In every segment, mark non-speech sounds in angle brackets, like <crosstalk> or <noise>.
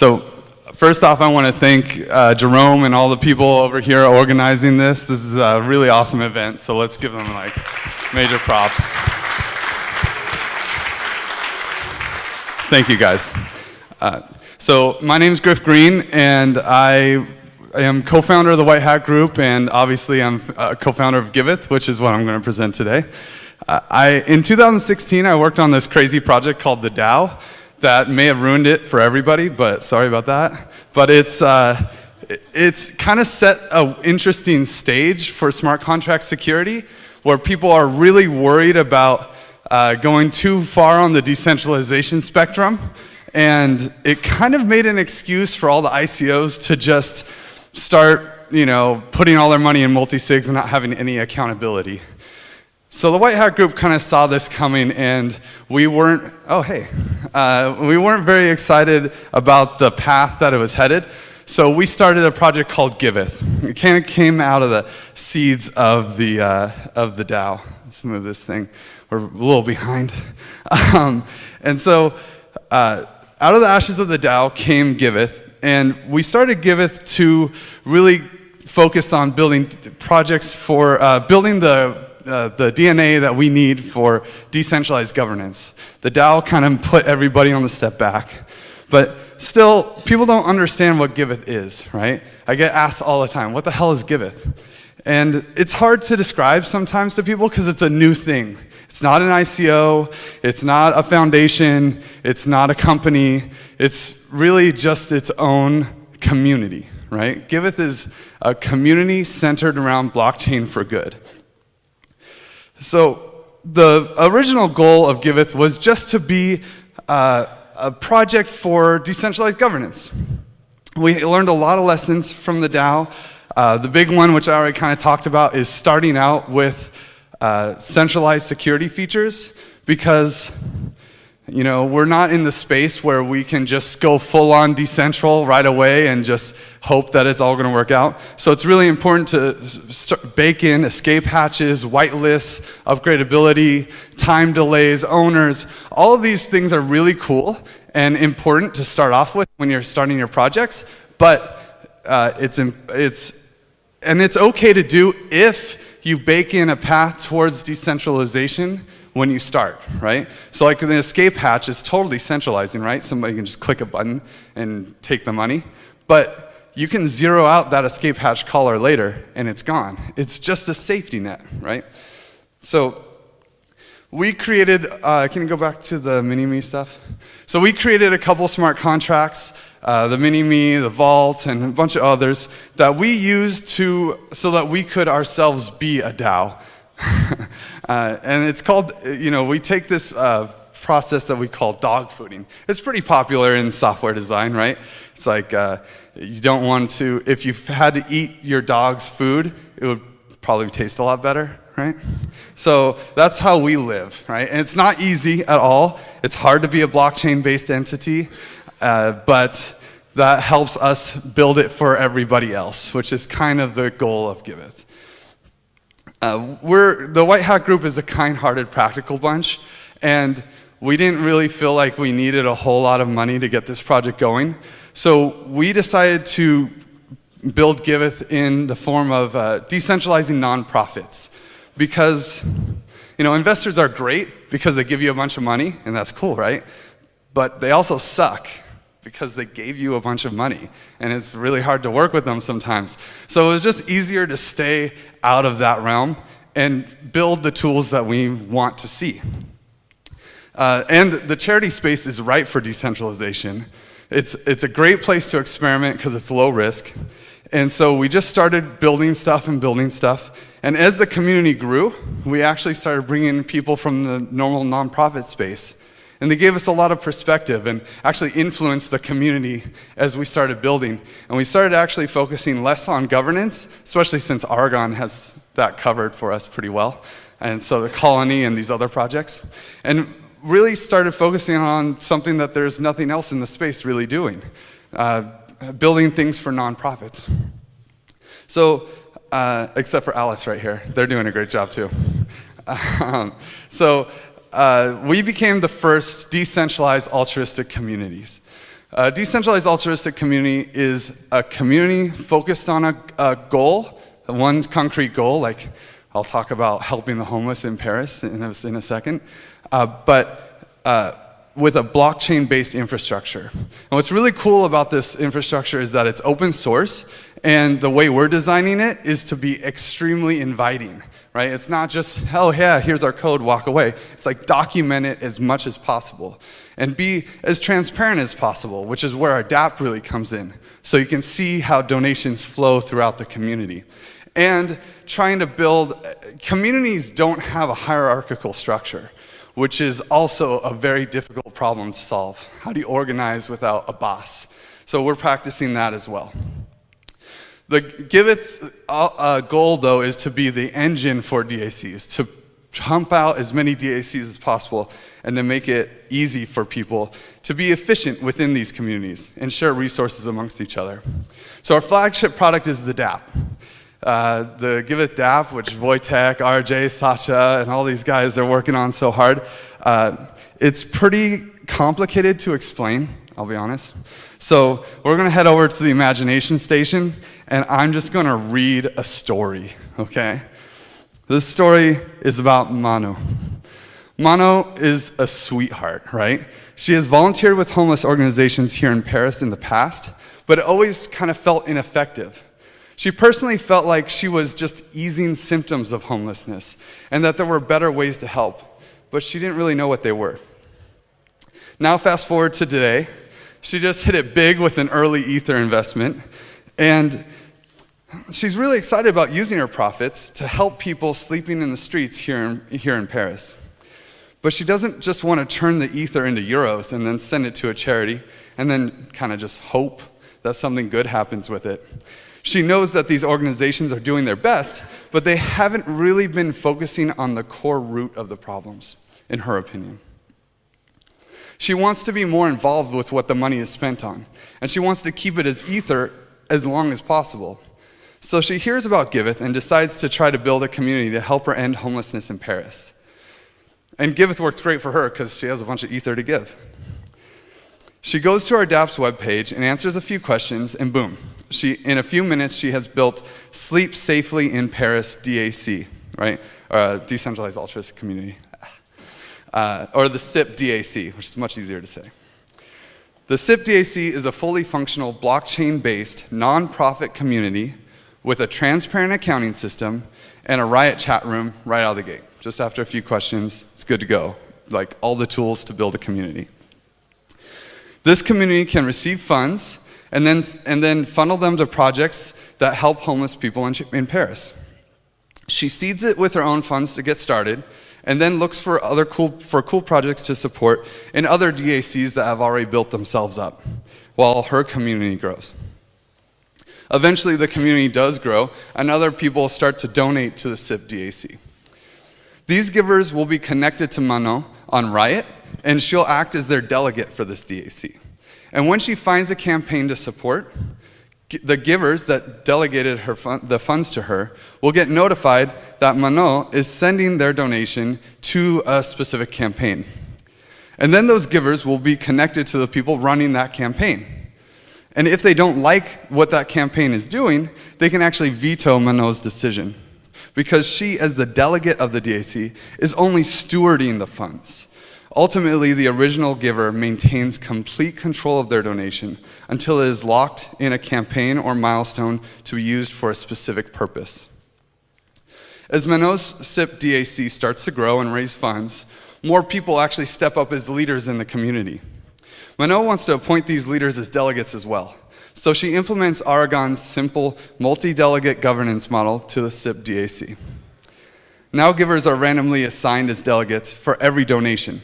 So first off, I want to thank uh, Jerome and all the people over here organizing this. This is a really awesome event, so let's give them like major props. Thank you guys. Uh, so my name is Griff Green, and I am co-founder of the White Hat Group, and obviously I'm a co-founder of Giveth, which is what I'm going to present today. Uh, I, in 2016, I worked on this crazy project called the DAO that may have ruined it for everybody, but sorry about that. But it's, uh, it's kind of set an interesting stage for smart contract security where people are really worried about uh, going too far on the decentralization spectrum. And it kind of made an excuse for all the ICOs to just start, you know, putting all their money in multi-sigs and not having any accountability. So the White Hat Group kind of saw this coming and we weren't, oh hey, uh, we weren't very excited about the path that it was headed. So we started a project called Giveth. It kind of came out of the seeds of the, uh, of the DAO. Let's move this thing. We're a little behind. <laughs> Um, and so uh, out of the ashes of the DAO came Giveth. And we started Giveth to really focus on building projects for uh, building the uh, the DNA that we need for decentralized governance. The DAO kind of put everybody on the step back. But still, people don't understand what Giveth is, right? I get asked all the time, what the hell is Giveth? And it's hard to describe sometimes to people because it's a new thing. It's not an ICO, it's not a foundation, it's not a company, it's really just its own community, right? Giveth is a community centered around blockchain for good. So the original goal of Giveth was just to be uh, a project for decentralized governance. We learned a lot of lessons from the DAO. Uh, the big one, which I already kind of talked about, is starting out with uh, centralized security features because you know, we're not in the space where we can just go full on decentral right away and just hope that it's all going to work out. So it's really important to bake in escape hatches, whitelists, upgradability, time delays, owners. All of these things are really cool and important to start off with when you're starting your projects, but uh, it's, it's, and it's okay to do if you bake in a path towards decentralization when you start, right? So like the escape hatch is totally centralizing, right? Somebody can just click a button and take the money. But you can zero out that escape hatch caller later and it's gone. It's just a safety net, right? So we created, uh, can you go back to the mini-me stuff? So we created a couple smart contracts, uh, the mini-me, the vault, and a bunch of others that we used to, so that we could ourselves be a DAO. <laughs> uh, and it's called, you know, we take this uh, process that we call dog fooding. It's pretty popular in software design, right? It's like uh, you don't want to, if you had to eat your dog's food, it would probably taste a lot better, right? So that's how we live, right? And it's not easy at all. It's hard to be a blockchain-based entity, uh, but that helps us build it for everybody else, which is kind of the goal of Giveth. Uh, we're, the White Hat Group is a kind-hearted, practical bunch, and we didn't really feel like we needed a whole lot of money to get this project going. So we decided to build Giveth in the form of uh, decentralizing nonprofits. Because, you know, investors are great because they give you a bunch of money, and that's cool, right? But they also suck because they gave you a bunch of money and it's really hard to work with them sometimes. So it was just easier to stay out of that realm and build the tools that we want to see. Uh, and the charity space is right for decentralization. It's, it's a great place to experiment because it's low risk. And so we just started building stuff and building stuff. And as the community grew, we actually started bringing people from the normal nonprofit space. And they gave us a lot of perspective and actually influenced the community as we started building. And we started actually focusing less on governance, especially since Aragon has that covered for us pretty well. And so the colony and these other projects. And really started focusing on something that there's nothing else in the space really doing. Uh, building things for nonprofits. So, uh, except for Alice right here. They're doing a great job too. <laughs> Um, so uh, we became the first decentralized altruistic communities. A decentralized altruistic community is a community focused on a, a goal, one concrete goal, like I'll talk about helping the homeless in Paris in a, in a second, uh, but uh, with a blockchain-based infrastructure. And what's really cool about this infrastructure is that it's open source, and the way we're designing it is to be extremely inviting, right? It's not just, oh yeah, here's our code, walk away. It's like document it as much as possible and be as transparent as possible, which is where our DApp really comes in. So you can see how donations flow throughout the community. And trying to build, communities don't have a hierarchical structure, which is also a very difficult problem to solve. How do you organize without a boss? So we're practicing that as well. The Giveth's uh, uh, goal, though, is to be the engine for DACs, to pump out as many DACs as possible and to make it easy for people to be efficient within these communities and share resources amongst each other. So our flagship product is the DAP. Uh, the Giveth DAP, which Wojtek, RJ, Sacha, and all these guys are working on so hard, uh, it's pretty complicated to explain, I'll be honest. So we're gonna head over to the imagination station, and I'm just gonna read a story, okay? This story is about Manon. Manon is a sweetheart, right? She has volunteered with homeless organizations here in Paris in the past, but it always kind of felt ineffective. She personally felt like she was just easing symptoms of homelessness and that there were better ways to help, but she didn't really know what they were. Now, fast forward to today, she just hit it big with an early Ether investment, and she's really excited about using her profits to help people sleeping in the streets here in, here in Paris. But she doesn't just want to turn the ether into euros and then send it to a charity and then kind of just hope that something good happens with it. She knows that these organizations are doing their best, but they haven't really been focusing on the core root of the problems, in her opinion. She wants to be more involved with what the money is spent on, and she wants to keep it as ether as long as possible. So she hears about Giveth and decides to try to build a community to help her end homelessness in Paris. And Giveth worked great for her because she has a bunch of ether to give. She goes to our DApp's webpage and answers a few questions, and boom, she, in a few minutes, she has built Sleep Safely in Paris DAC, right? Uh, Decentralized Altruistic Community. Uh, or the SIP DAC, which is much easier to say. The SIP DAC is a fully functional blockchain-based nonprofit community with a transparent accounting system and a Riot chat room right out of the gate just after a few questions, it's good to go. Like all the tools to build a community. This community can receive funds and then, and then funnel them to projects that help homeless people in, in Paris. She seeds it with her own funds to get started and then looks for other cool, for cool projects to support in other DACs that have already built themselves up while her community grows. Eventually the community does grow and other people start to donate to the SIP DAC. These givers will be connected to Manon on Riot, and she'll act as their delegate for this DAC. And when she finds a campaign to support, the givers that delegated her fun the funds to her will get notified that Manon is sending their donation to a specific campaign. And then those givers will be connected to the people running that campaign. And if they don't like what that campaign is doing, they can actually veto Manon's decision because she, as the delegate of the DAC, is only stewarding the funds. Ultimately, the original giver maintains complete control of their donation until it is locked in a campaign or milestone to be used for a specific purpose. As Manon's SIP DAC starts to grow and raise funds, more people actually step up as leaders in the community. Manon wants to appoint these leaders as delegates as well. So she implements Aragon's simple multi-delegate governance model to the SIP DAC. Now givers are randomly assigned as delegates for every donation.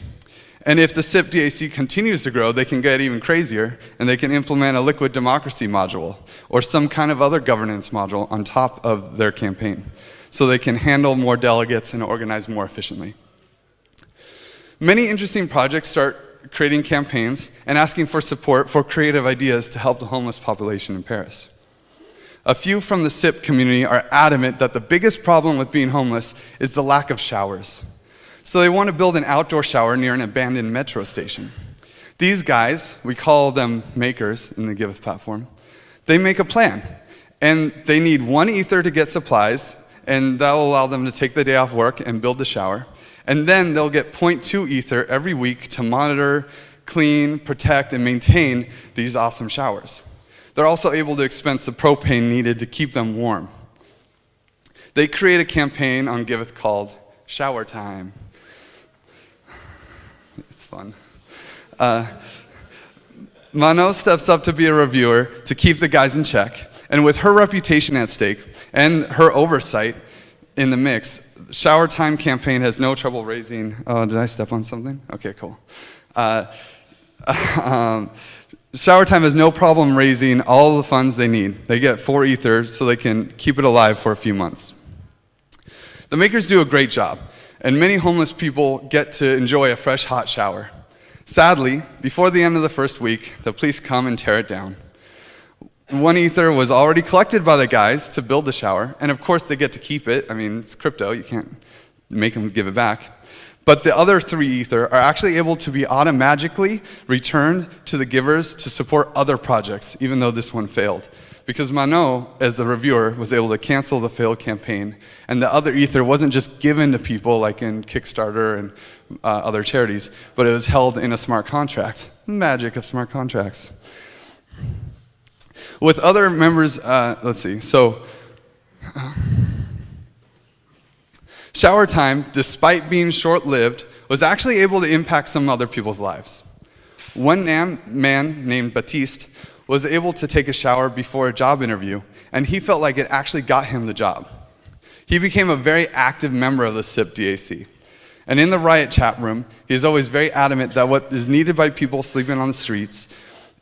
And if the SIP DAC continues to grow, they can get even crazier and they can implement a liquid democracy module or some kind of other governance module on top of their campaign so they can handle more delegates and organize more efficiently. Many interesting projects start creating campaigns and asking for support for creative ideas to help the homeless population in Paris. A few from the SIP community are adamant that the biggest problem with being homeless is the lack of showers. So they want to build an outdoor shower near an abandoned metro station. These guys, we call them makers in the Giveth platform, they make a plan. And they need one ether to get supplies, and that will allow them to take the day off work and build the shower. And then they'll get 0.2 ether every week to monitor, clean, protect, and maintain these awesome showers. They're also able to expense the propane needed to keep them warm. They create a campaign on Giveth called Shower Time. Fun. Uh, Manon steps up to be a reviewer to keep the guys in check. And with her reputation at stake and her oversight in the mix, Shower Time campaign has no trouble raising. Oh, did I step on something? Okay, cool. Uh, <laughs> um, Shower Time has no problem raising all the funds they need. They get four ether so they can keep it alive for a few months. The makers do a great job, and many homeless people get to enjoy a fresh hot shower. Sadly, before the end of the first week, the police come and tear it down. One ether was already collected by the guys to build the shower, and of course they get to keep it. I mean, it's crypto, you can't make them give it back. But the other three ether are actually able to be automatically returned to the givers to support other projects, even though this one failed. Because Manon, as the reviewer, was able to cancel the failed campaign, and the other ether wasn't just given to people like in Kickstarter and uh, other charities, but it was held in a smart contract. Magic of smart contracts. With other members, uh, let's see, so. Shower time, despite being short lived, was actually able to impact some other people's lives. One man named Batiste was able to take a shower before a job interview, and he felt like it actually got him the job. He became a very active member of the SIP DAC. And in the riot chat room, he is always very adamant that what is needed by people sleeping on the streets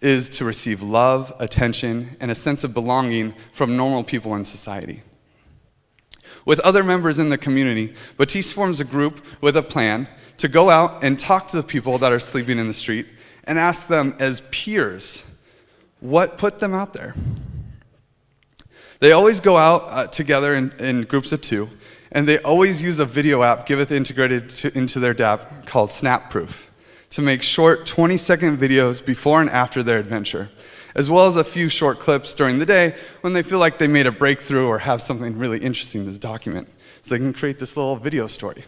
is to receive love, attention, and a sense of belonging from normal people in society. With other members in the community, Batiste forms a group with a plan to go out and talk to the people that are sleeping in the street and ask them as peers what put them out there. They always go out uh, together in, in, groups of two, and they always use a video app Giveth integrated to, into their DApp called Snapproof to make short 20 second videos before and after their adventure as well as a few short clips during the day when they feel like they made a breakthrough or have something really interesting to document. So they can create this little video story.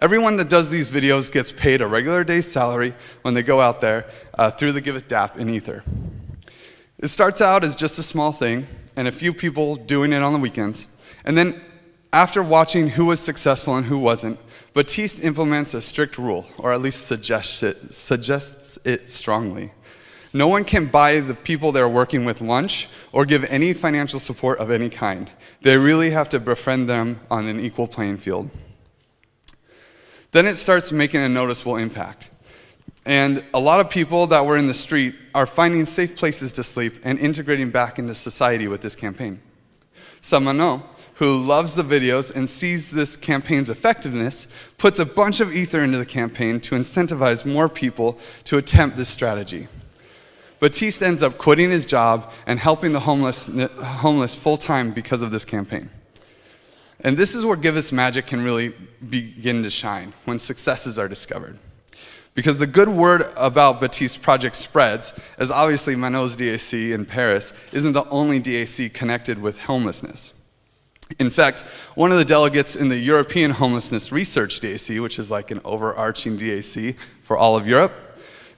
Everyone that does these videos gets paid a regular day's salary when they go out there uh, through the Giveth DApp in Ether. It starts out as just a small thing and a few people doing it on the weekends. And then after watching who was successful and who wasn't, Batiste implements a strict rule, or at least suggests it, suggests it strongly. No one can buy the people they're working with lunch or give any financial support of any kind. They really have to befriend them on an equal playing field. Then it starts making a noticeable impact. And a lot of people that were in the street are finding safe places to sleep and integrating back into society with this campaign. Samano, who loves the videos and sees this campaign's effectiveness, puts a bunch of ether into the campaign to incentivize more people to attempt this strategy. Batiste ends up quitting his job and helping the homeless, homeless full time because of this campaign. And this is where Giveth's magic can really begin to shine when successes are discovered. Because the good word about Batiste's project spreads, as obviously Manon's DAC in Paris isn't the only DAC connected with homelessness. In fact, one of the delegates in the European Homelessness Research DAC, which is like an overarching DAC for all of Europe,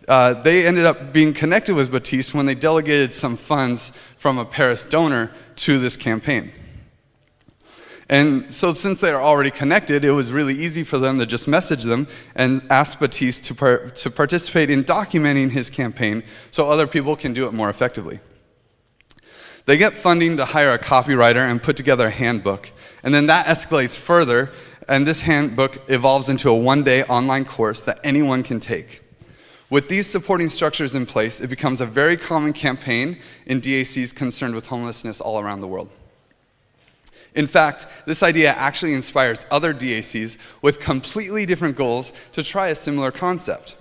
uh, they ended up being connected with Batiste when they delegated some funds from a Paris donor to this campaign. And so, since they are already connected, it was really easy for them to just message them and ask Batiste to, par to participate in documenting his campaign so other people can do it more effectively. They get funding to hire a copywriter and put together a handbook. And then that escalates further, and this handbook evolves into a one day online course that anyone can take. With these supporting structures in place, it becomes a very common campaign in DACs concerned with homelessness all around the world. In fact, this idea actually inspires other DACs with completely different goals to try a similar concept.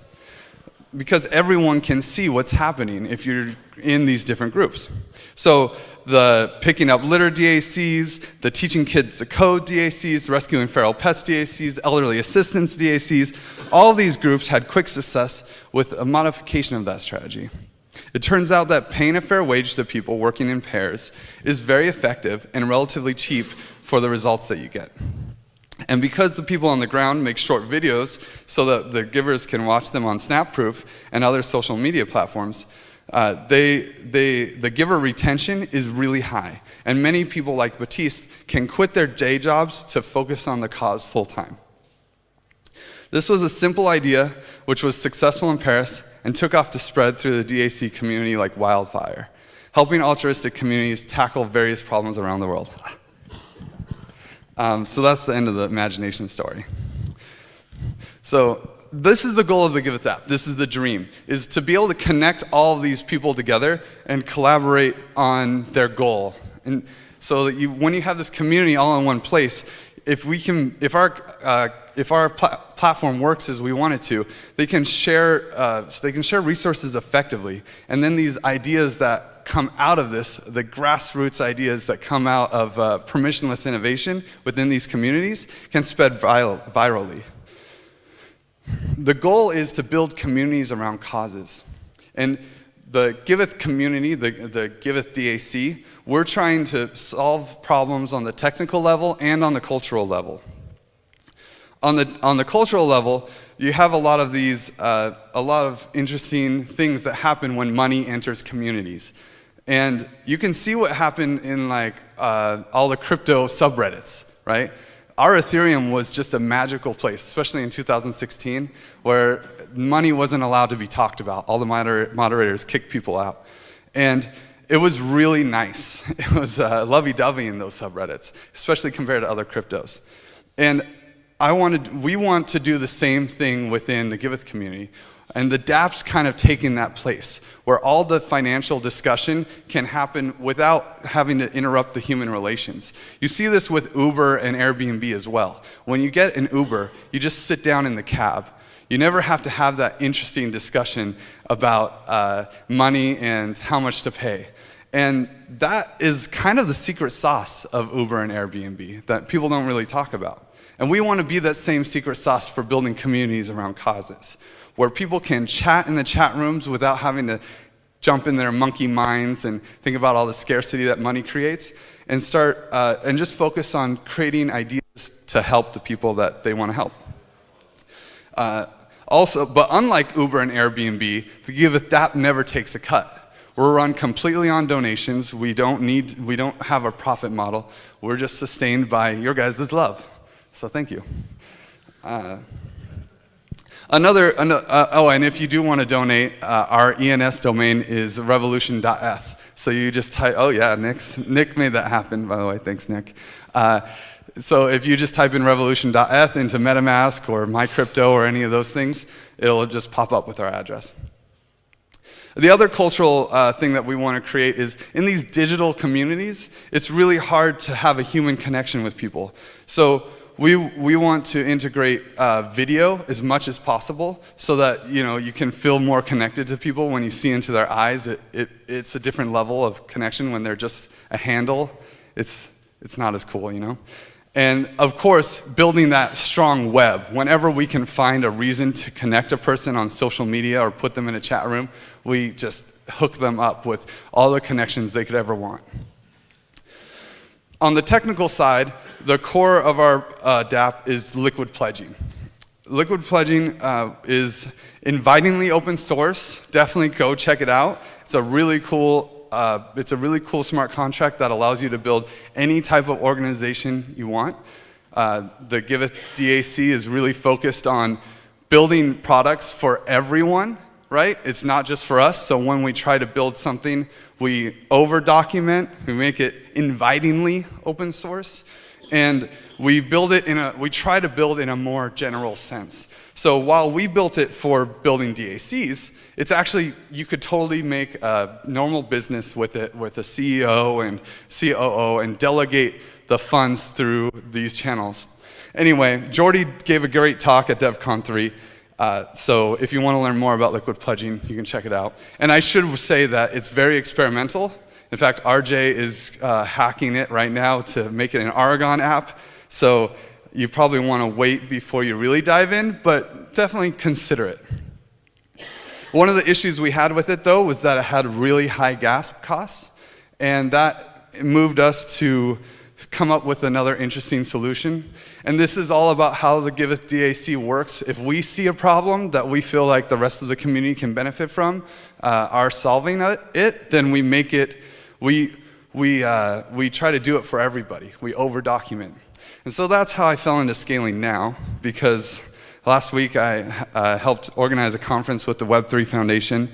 because everyone can see what's happening if you're in these different groups. So the picking up litter DACs, the teaching kids to code DACs, rescuing feral pets DACs, elderly assistance DACs, all these groups had quick success with a modification of that strategy. It turns out that paying a fair wage to people working in pairs is very effective and relatively cheap for the results that you get. And because the people on the ground make short videos so that the givers can watch them on SnapProof and other social media platforms, uh, they, they, the giver retention is really high. And many people like Batiste can quit their day jobs to focus on the cause full time. This was a simple idea which was successful in Paris and took off to spread through the DAC community like wildfire, helping altruistic communities tackle various problems around the world. Um, so that's the end of the imagination story. So this is the goal of the Giveth app. This is the dream, is to be able to connect all of these people together and collaborate on their goal. And so that you, when you have this community all in one place, if we can, if our, uh, if our pl platform works as we want it to, they can share, uh, they can share resources effectively. And then these ideas that come out of this, the grassroots ideas that come out of uh, permissionless innovation within these communities can spread virally. The goal is to build communities around causes. And the Giveth community, the, the Giveth DAC, we're trying to solve problems on the technical level and on the cultural level. On the, on the cultural level, you have a lot of these, uh, a lot of interesting things that happen when money enters communities. And you can see what happened in like uh, all the crypto subreddits, right? r/ethereum was just a magical place, especially in 2016, where money wasn't allowed to be talked about. All the moder moderators kicked people out. And it was really nice. <laughs> It was uh, lovey-dovey in those subreddits, especially compared to other cryptos. And I wanted, we want to do the same thing within the Giveth community. And the dApp's kind of taking that place where all the financial discussion can happen without having to interrupt the human relations. You see this with Uber and Airbnb as well. When you get an Uber, you just sit down in the cab. You never have to have that interesting discussion about uh, money and how much to pay. And that is kind of the secret sauce of Uber and Airbnb that people don't really talk about. And we want to be that same secret sauce for building communities around causes where people can chat in the chat rooms without having to jump in their monkey minds and think about all the scarcity that money creates and start uh, and just focus on creating ideas to help the people that they want to help. Uh, also, but unlike Uber and Airbnb, the Giveth app never takes a cut. We're run completely on donations. We don't need, we don't have a profit model. We're just sustained by your guys' love. So thank you. Uh, Another, uh, oh, and if you do want to donate, uh, our ENS domain is revolution.eth. So you just type, oh yeah, Nick's, Nick made that happen, by the way, thanks Nick. Uh, so if you just type in revolution.eth into MetaMask or MyCrypto or any of those things, it'll just pop up with our address. The other cultural uh, thing that we want to create is in these digital communities, it's really hard to have a human connection with people. So we, we want to integrate uh, video as much as possible so that you, know, you can feel more connected to people when you see into their eyes. It, it, it's a different level of connection when they're just a handle. It's, it's not as cool, you know? And of course, building that strong web. Whenever we can find a reason to connect a person on social media or put them in a chat room, we just hook them up with all the connections they could ever want. On the technical side, the core of our uh, dApp is liquid pledging. Liquid pledging uh, is invitingly open source. Definitely go check it out. It's a really cool, uh, it's a really cool smart contract that allows you to build any type of organization you want. Uh, the Giveth DAC is really focused on building products for everyone right? It's not just for us. So when we try to build something, we over document, we make it invitingly open source, and we build it in a, we try to build in a more general sense. So while we built it for building DACs, it's actually, you could totally make a normal business with it, with a CEO and COO and delegate the funds through these channels. Anyway, Jordi gave a great talk at DevCon 3 Uh, so if you want to learn more about liquid pledging, you can check it out. And I should say that it's very experimental. In fact, RJ is uh, hacking it right now to make it an Aragon app. So you probably want to wait before you really dive in, but definitely consider it. One of the issues we had with it, though, was that it had really high gas costs, and that moved us to come up with another interesting solution. And this is all about how the Giveth DAC works. If we see a problem that we feel like the rest of the community can benefit from, uh, our solving it, then we make it, we, we, uh, we try to do it for everybody. We over document. And so that's how I fell into scaling now, because last week I uh, helped organize a conference with the Web3 Foundation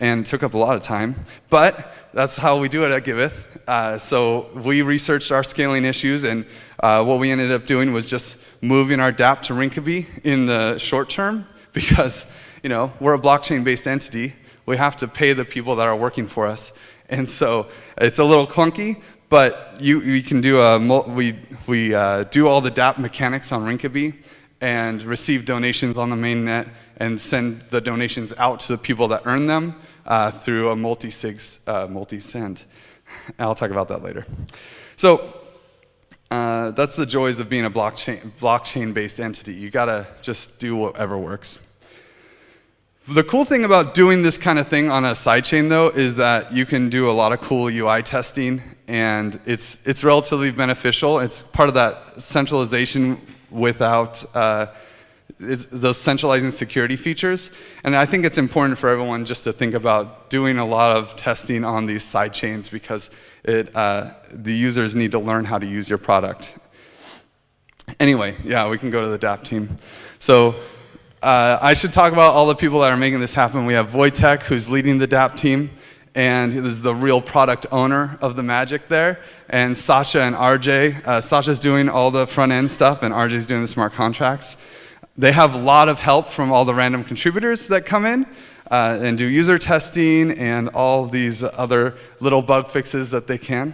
and took up a lot of time. But that's how we do it at Giveth. Uh, so we researched our scaling issues, and uh, what we ended up doing was just moving our dApp to Rinkeby in the short term because you know we're a blockchain-based entity. We have to pay the people that are working for us, and so it's a little clunky. But you, we can do a we we uh, do all the DAP mechanics on Rinkeby and receive donations on the mainnet and send the donations out to the people that earn them uh, through a multi-sig, uh, multi-send. <laughs> I'll talk about that later. So uh, that's the joys of being a blockchain, blockchain-based entity. You gotta just do whatever works. The cool thing about doing this kind of thing on a sidechain though is that you can do a lot of cool UI testing and it's, it's relatively beneficial. It's part of that centralization without uh, those centralizing security features. And I think it's important for everyone just to think about doing a lot of testing on these side chains because it, uh, the users need to learn how to use your product. Anyway, yeah, we can go to the dApp team. So uh, I should talk about all the people that are making this happen. We have Wojtek, who's leading the dApp team and is the real product owner of the magic there. And Sasha and RJ. Uh, Sasha's doing all the front end stuff, and RJ's doing the smart contracts. They have a lot of help from all the random contributors that come in uh, and do user testing and all these other little bug fixes that they can.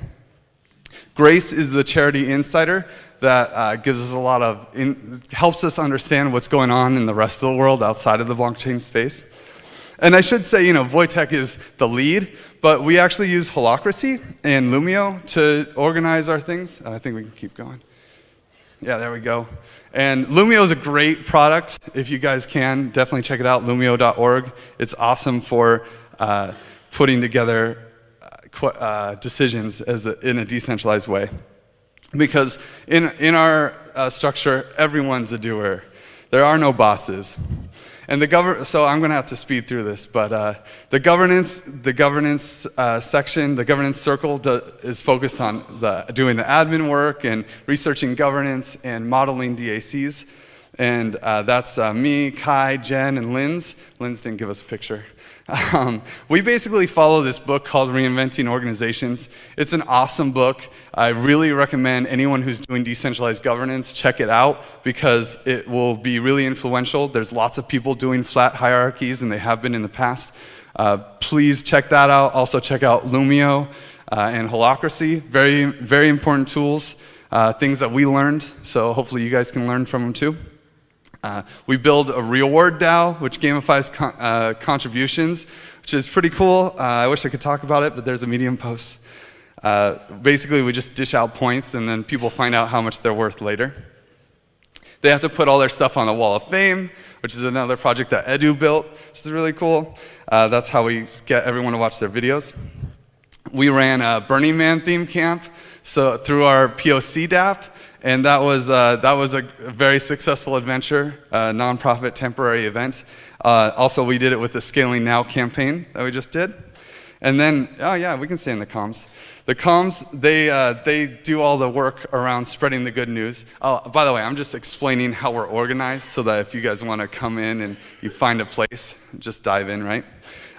Grace is the charity insider that uh, gives us a lot of, in, helps us understand what's going on in the rest of the world outside of the blockchain space. And I should say, you know, Wojtek is the lead, but we actually use Holacracy and Loomio to organize our things. I think we can keep going. Yeah, there we go. And Loomio is a great product. If you guys can, definitely check it out, loomio.org. It's awesome for uh, putting together uh, uh, decisions as a, in a decentralized way. Because in, in our uh, structure, everyone's a doer. There are no bosses. And the govern so I'm going to have to speed through this, but uh, the governance, the governance uh, section, the governance circle is focused on the, doing the admin work and researching governance and modeling DACs. And uh, that's uh, me, Kai, Jen, and Linz. Linz didn't give us a picture. <laughs> Um, we basically follow this book called Reinventing Organizations. It's an awesome book. I really recommend anyone who's doing decentralized governance check it out because it will be really influential. There's lots of people doing flat hierarchies and they have been in the past. Uh, please check that out. Also check out Loomio uh, and Holacracy. Very, very important tools, uh, things that we learned. So hopefully you guys can learn from them too. Uh, we build a reward DAO, which gamifies con uh, contributions, which is pretty cool. Uh, I wish I could talk about it, but there's a Medium post. Uh, basically, we just dish out points, and then people find out how much they're worth later. They have to put all their stuff on the Wall of Fame, which is another project that Edu built, which is really cool. Uh, that's how we get everyone to watch their videos. We ran a Burning Man theme camp so through our POC DApp, and that was, uh, that was a very successful adventure, a nonprofit temporary event. Uh, also, we did it with the Scaling Now campaign that we just did. And then, oh yeah, we can stay in the comms. The comms, they, uh, they do all the work around spreading the good news. Oh, by the way, I'm just explaining how we're organized so that if you guys want to come in and you find a place, just dive in, right?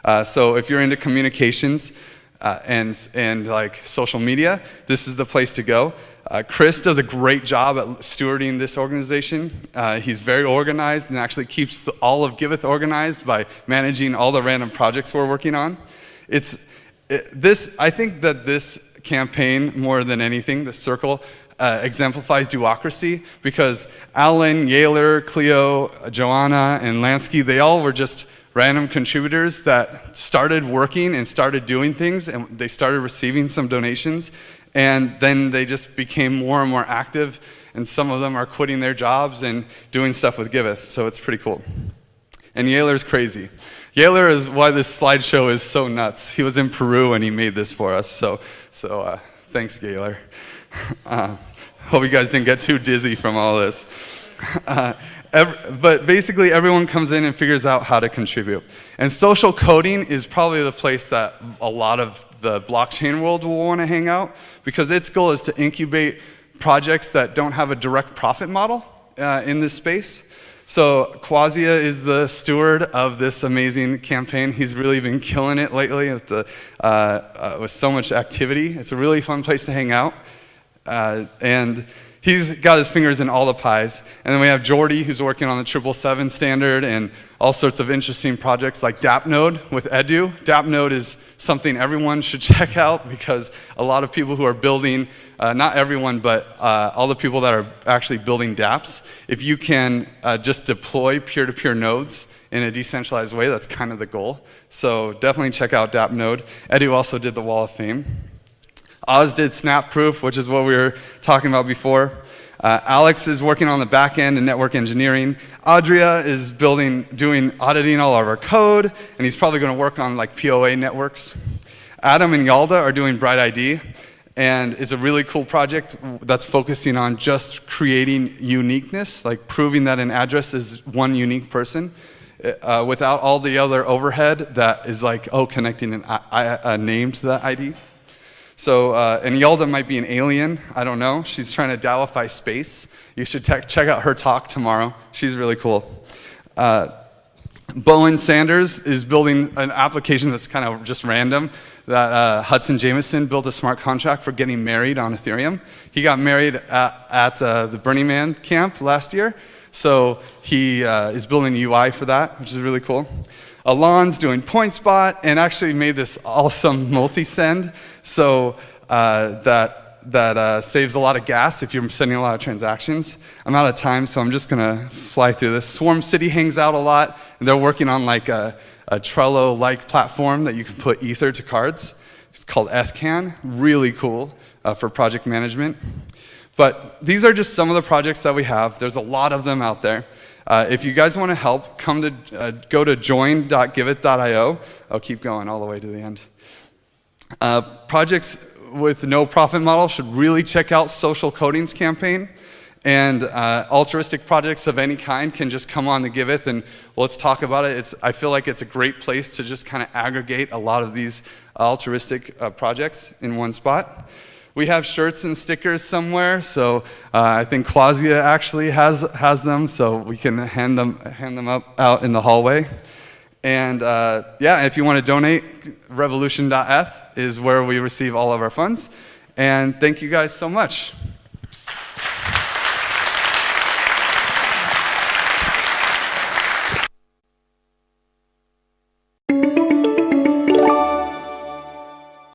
Uh, so if you're into communications uh, and, and like social media, this is the place to go. Uh, Chris does a great job at stewarding this organization. Uh, he's very organized and actually keeps the, all of Giveth organized by managing all the random projects we're working on. It's, it, this, I think that this campaign, more than anything, the circle, uh, exemplifies do-ocracy because Alan, Yaler, Cleo, Joanna, and Lansky, they all were just random contributors that started working and started doing things and they started receiving some donations and then they just became more and more active and some of them are quitting their jobs and doing stuff with Giveth, so it's pretty cool. And Yaler's crazy. Yaler is why this slideshow is so nuts. He was in Peru and he made this for us, so, so uh, thanks, Yaler. <laughs> Uh, hope you guys didn't get too dizzy from all this. <laughs> Uh, every, but basically, everyone comes in and figures out how to contribute. And social coding is probably the place that a lot of the blockchain world will want to hang out because its goal is to incubate projects that don't have a direct profit model uh, in this space. So Quasia is the steward of this amazing campaign. He's really been killing it lately with, the, uh, uh, with so much activity. It's a really fun place to hang out. Uh, and he's got his fingers in all the pies. And then we have Jordi, who's working on the 777 standard and all sorts of interesting projects like DAppNode with Edu. DAppNode is something everyone should <laughs> check out because a lot of people who are building, uh, not everyone, but uh, all the people that are actually building dApps, if you can uh, just deploy peer-to-peer -peer nodes in a decentralized way, that's kind of the goal. So definitely check out DAppNode. Edu also did the Wall of Fame. Oz did SnapProof, which is what we were talking about before. Uh, Alex is working on the back end and network engineering. Adria is building, doing auditing all of our code, and he's probably going to work on like POA networks. Adam and Yalda are doing Bright ID, and it's a really cool project that's focusing on just creating uniqueness, like proving that an address is one unique person. Uh, without all the other overhead that is like, oh, connecting an, a, a name to that ID. So, uh, and Yalda might be an alien, I don't know. She's trying to DAOify space. You should check out her talk tomorrow. She's really cool. Uh, Bowen Sanders is building an application that's kind of just random that uh, Hudson Jameson built a smart contract for getting married on Ethereum. He got married at, at uh, the Burning Man camp last year, so he uh, is building a UI for that, which is really cool. Alon's doing PointSpot and actually made this awesome multi-send so uh, that, that uh, saves a lot of gas if you're sending a lot of transactions. I'm out of time, so I'm just gonna fly through this. Swarm City hangs out a lot, and they're working on like a, a Trello-like platform that you can put Ether to cards. It's called Ethcan, really cool uh, for project management. But these are just some of the projects that we have. There's a lot of them out there. Uh, if you guys want to help, come to uh, go to join.giveth.io. I'll keep going all the way to the end. Uh, projects with no profit model should really check out Social Coding's campaign. And uh, altruistic projects of any kind can just come on the Giveth and let's talk about it. It's, I feel like it's a great place to just kind of aggregate a lot of these altruistic uh, projects in one spot. We have shirts and stickers somewhere, so uh, I think Quasia actually has, has them, so we can hand them, hand them up out in the hallway. And uh, yeah, if you want to donate, revolution.eth is where we receive all of our funds. And thank you guys so much.